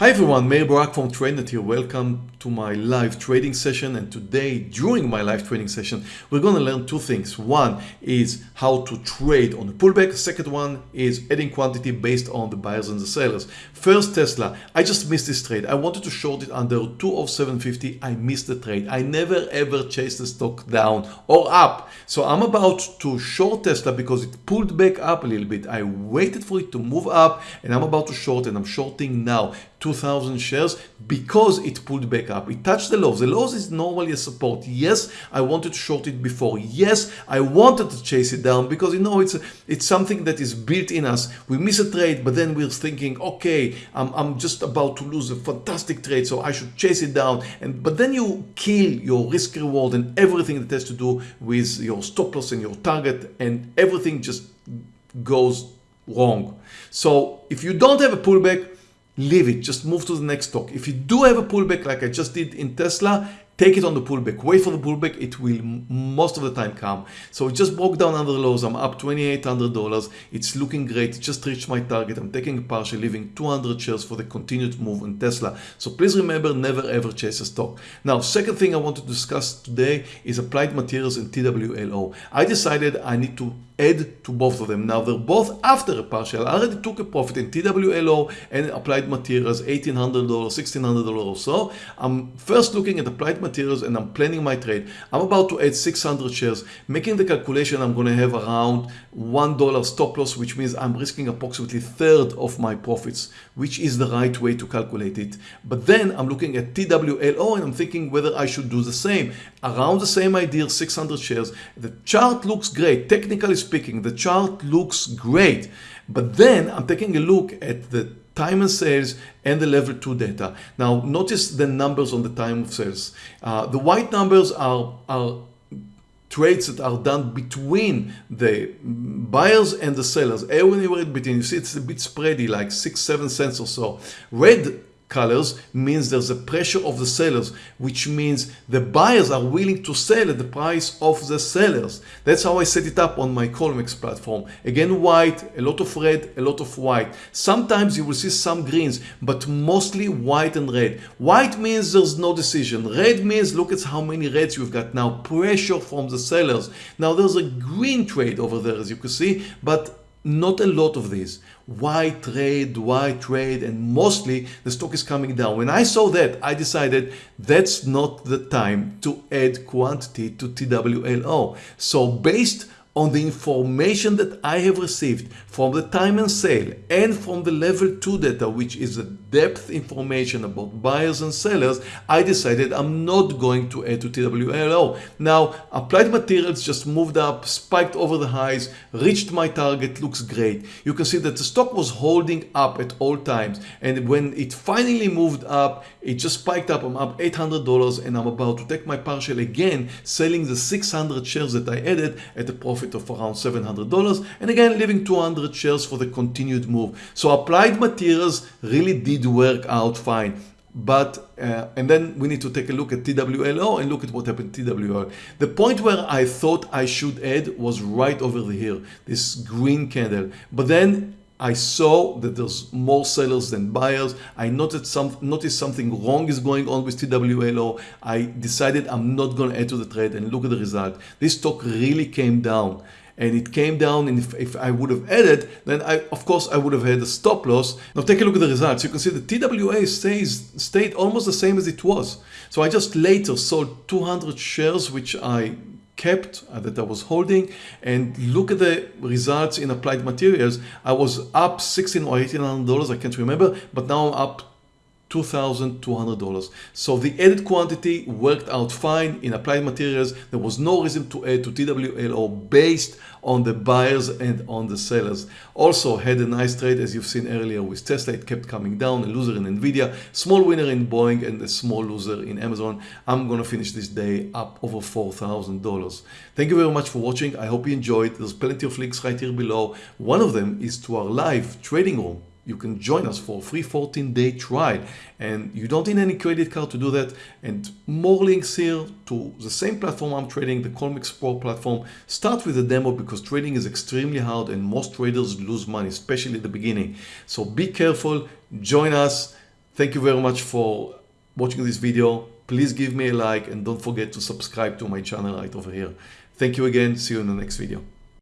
Hi everyone, Meir Barak from TradeNet here. Welcome to my live trading session and today during my live trading session we're going to learn two things. One is how to trade on a pullback. Second one is adding quantity based on the buyers and the sellers. First Tesla, I just missed this trade. I wanted to short it under 20750. I missed the trade. I never ever chased the stock down or up. So I'm about to short Tesla because it pulled back up a little bit. I waited for it to move up and I'm about to short and I'm shorting now 2000 shares because it pulled back up. It touched the lows. The lows is normally a support. Yes, I wanted to short it before. Yes, I wanted to chase it down because you know it's a, it's something that is built in us. We miss a trade, but then we're thinking, okay, I'm, I'm just about to lose a fantastic trade, so I should chase it down. And but then you kill your risk reward and everything that has to do with your stop loss and your target, and everything just goes wrong. So if you don't have a pullback, leave it, just move to the next stock. If you do have a pullback like I just did in Tesla, take it on the pullback wait for the pullback it will most of the time come. So it just broke down under lows. I'm up 2800 dollars. It's looking great. Just reached my target. I'm taking a partial leaving. 200 shares for the continued move in tesla. So please remember never ever chase a stock. Now second thing i want to discuss today is applied materials and twlo i decided i need to add to both of them. Now they're both after a partial. I already took a profit in TWLO and applied materials, $1,800, $1,600 or so. I'm first looking at applied materials and I'm planning my trade. I'm about to add 600 shares. Making the calculation, I'm going to have around $1 stop loss, which means I'm risking approximately third of my profits, which is the right way to calculate it. But then I'm looking at TWLO and I'm thinking whether I should do the same. Around the same idea, 600 shares. The chart looks great. Technically speaking, the chart looks great. But then I'm taking a look at the time and sales and the level 2 data. Now notice the numbers on the time of sales. Uh, the white numbers are, are trades that are done between the buyers and the sellers. Anywhere in between, you see it's a bit spready, like six, seven cents or so. Red colors means there's a pressure of the sellers, which means the buyers are willing to sell at the price of the sellers. That's how I set it up on my Colmex platform. Again, white, a lot of red, a lot of white. Sometimes you will see some greens, but mostly white and red. White means there's no decision. Red means look at how many reds you've got now. Pressure from the sellers. Now there's a green trade over there, as you can see, but not a lot of these. Why trade, why trade, and mostly the stock is coming down. When I saw that, I decided that's not the time to add quantity to TWLO. So based on the information that I have received from the time and sale and from the level 2 data which is the depth information about buyers and sellers I decided I'm not going to add to TWLO. Now applied materials just moved up spiked over the highs reached my target looks great. You can see that the stock was holding up at all times and when it finally moved up it just spiked up I'm up $800 and I'm about to take my partial again selling the 600 shares that I added at a profit of around $700 and again leaving 200 shares for the continued move. So applied materials really did work out fine but uh, and then we need to take a look at TWLO and look at what happened TWLO. The point where I thought I should add was right over here, this green candle. But then I saw that there's more sellers than buyers. I noticed, some, noticed something wrong is going on with TWLO. I decided I'm not going to add to the trade and look at the result. This stock really came down and it came down and if, if I would have added then I of course I would have had a stop loss. Now take a look at the results. You can see the TWA stays stayed almost the same as it was. So I just later sold 200 shares which I kept uh, that I was holding and look at the results in applied materials. I was up 16 or 1800 dollars I can't remember but now I'm up $2,200. So the added quantity worked out fine in applied materials. There was no reason to add to TWLO based on the buyers and on the sellers. Also had a nice trade as you've seen earlier with Tesla. It kept coming down, a loser in Nvidia, small winner in Boeing and a small loser in Amazon. I'm going to finish this day up over $4,000. Thank you very much for watching. I hope you enjoyed. There's plenty of links right here below. One of them is to our live trading room you can join us for a free 14 day trial and you don't need any credit card to do that and more links here to the same platform I'm trading the Colmex Pro platform start with the demo because trading is extremely hard and most traders lose money especially at the beginning so be careful join us Thank you very much for watching this video. Please give me a like and don't forget to subscribe to my channel right over here. Thank you again. See you in the next video.